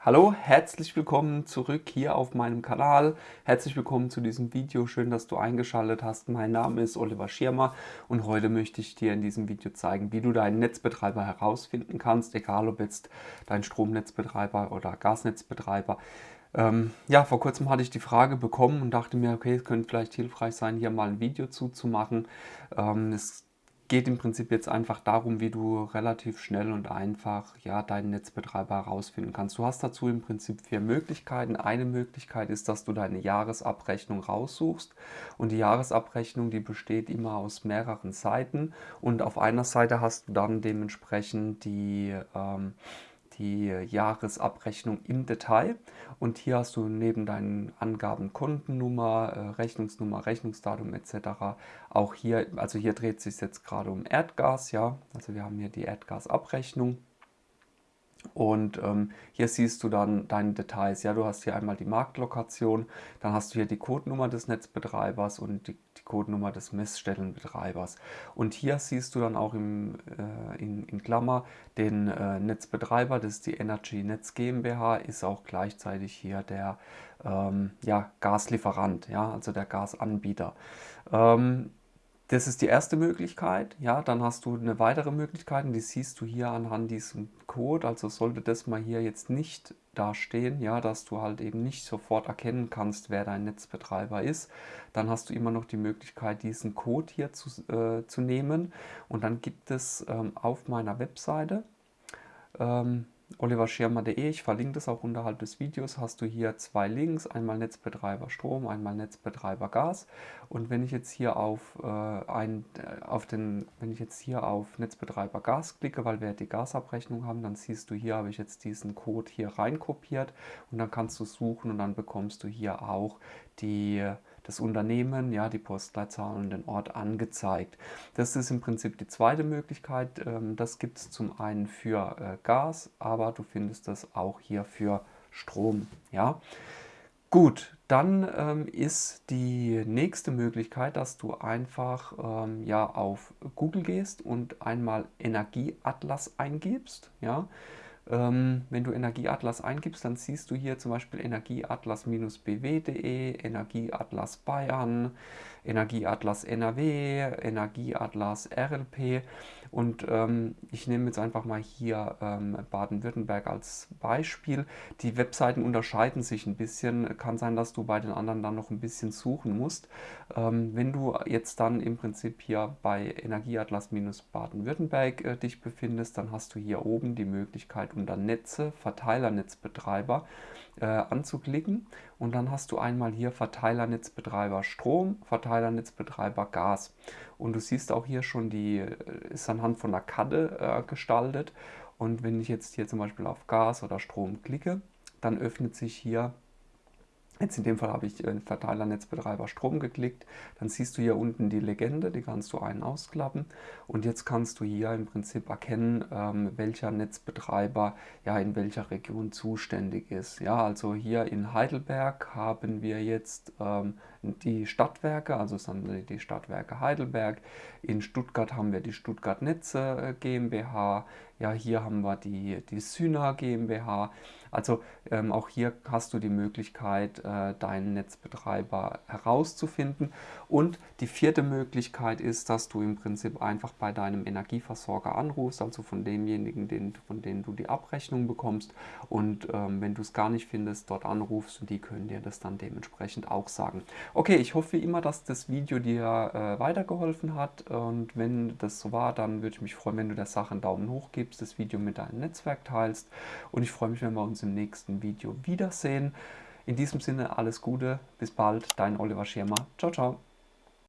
Hallo, herzlich willkommen zurück hier auf meinem Kanal. Herzlich willkommen zu diesem Video. Schön, dass du eingeschaltet hast. Mein Name ist Oliver Schirmer und heute möchte ich dir in diesem Video zeigen, wie du deinen Netzbetreiber herausfinden kannst, egal ob jetzt dein Stromnetzbetreiber oder Gasnetzbetreiber. Ähm, ja, vor kurzem hatte ich die Frage bekommen und dachte mir, okay, es könnte vielleicht hilfreich sein, hier mal ein Video zuzumachen. Ähm, es geht im Prinzip jetzt einfach darum, wie du relativ schnell und einfach ja, deinen Netzbetreiber herausfinden kannst. Du hast dazu im Prinzip vier Möglichkeiten. Eine Möglichkeit ist, dass du deine Jahresabrechnung raussuchst und die Jahresabrechnung, die besteht immer aus mehreren Seiten und auf einer Seite hast du dann dementsprechend die ähm, die Jahresabrechnung im Detail und hier hast du neben deinen Angaben Kundennummer, äh, Rechnungsnummer, Rechnungsdatum etc. auch hier, also hier dreht sich jetzt gerade um Erdgas, ja, also wir haben hier die Erdgasabrechnung und ähm, hier siehst du dann deine Details. Ja, du hast hier einmal die Marktlokation, dann hast du hier die Codenummer des Netzbetreibers und die, die Codenummer des Messstellenbetreibers. Und hier siehst du dann auch im, äh, in, in, Klammer den äh, Netzbetreiber, das ist die Energy Netz GmbH, ist auch gleichzeitig hier der ähm, ja, Gaslieferant, ja, also der Gasanbieter. Ähm, das ist die erste Möglichkeit. Ja, dann hast du eine weitere Möglichkeit und die siehst du hier anhand diesem Code. Also sollte das mal hier jetzt nicht dastehen, ja, dass du halt eben nicht sofort erkennen kannst, wer dein Netzbetreiber ist, dann hast du immer noch die Möglichkeit, diesen Code hier zu, äh, zu nehmen. Und dann gibt es ähm, auf meiner Webseite ähm, oliverschirmer.de. Ich verlinke das auch unterhalb des Videos. Hast du hier zwei Links, einmal Netzbetreiber Strom, einmal Netzbetreiber Gas. Und wenn ich jetzt hier auf, äh, ein, äh, auf den, wenn ich jetzt hier auf Netzbetreiber Gas klicke, weil wir die Gasabrechnung haben, dann siehst du hier habe ich jetzt diesen Code hier reinkopiert und dann kannst du suchen und dann bekommst du hier auch die das Unternehmen, ja, die Postleitzahl und den Ort angezeigt. Das ist im Prinzip die zweite Möglichkeit. Ähm, das gibt es zum einen für äh, Gas, aber du findest das auch hier für Strom. Ja. Gut, dann ähm, ist die nächste Möglichkeit, dass du einfach ähm, ja, auf Google gehst und einmal Energieatlas eingibst. Ja. Ähm, wenn du Energieatlas eingibst, dann siehst du hier zum Beispiel Energieatlas-bw.de, Energieatlas Bayern, Energieatlas NRW, Energieatlas RLP und ähm, ich nehme jetzt einfach mal hier ähm, Baden-Württemberg als Beispiel. Die Webseiten unterscheiden sich ein bisschen. Kann sein, dass du bei den anderen dann noch ein bisschen suchen musst. Ähm, wenn du jetzt dann im Prinzip hier bei Energieatlas-Baden-Württemberg äh, dich befindest, dann hast du hier oben die Möglichkeit unter Netze, Verteilernetzbetreiber äh, anzuklicken. Und dann hast du einmal hier Verteilernetzbetreiber Strom, Verteilernetzbetreiber Gas. Und du siehst auch hier schon, die äh, ist anhand von einer Karte äh, gestaltet. Und wenn ich jetzt hier zum Beispiel auf Gas oder Strom klicke, dann öffnet sich hier Jetzt in dem Fall habe ich äh, Verteilernetzbetreiber Strom geklickt. Dann siehst du hier unten die Legende, die kannst du ein- ausklappen. Und jetzt kannst du hier im Prinzip erkennen, ähm, welcher Netzbetreiber ja in welcher Region zuständig ist. Ja, also hier in Heidelberg haben wir jetzt ähm, die Stadtwerke, also sind die Stadtwerke Heidelberg. In Stuttgart haben wir die Stuttgart Netze äh, GmbH. Ja, hier haben wir die, die Syna GmbH. Also ähm, auch hier hast du die Möglichkeit, äh, deinen Netzbetreiber herauszufinden. Und die vierte Möglichkeit ist, dass du im Prinzip einfach bei deinem Energieversorger anrufst, also von demjenigen, den, von denen du die Abrechnung bekommst. Und ähm, wenn du es gar nicht findest, dort anrufst und die können dir das dann dementsprechend auch sagen. Okay, ich hoffe wie immer, dass das Video dir äh, weitergeholfen hat und wenn das so war, dann würde ich mich freuen, wenn du der Sache einen Daumen hoch gibst, das Video mit deinem Netzwerk teilst und ich freue mich, wenn wir uns im nächsten Video wiedersehen. In diesem Sinne alles Gute, bis bald, dein Oliver Schirmer. Ciao, ciao.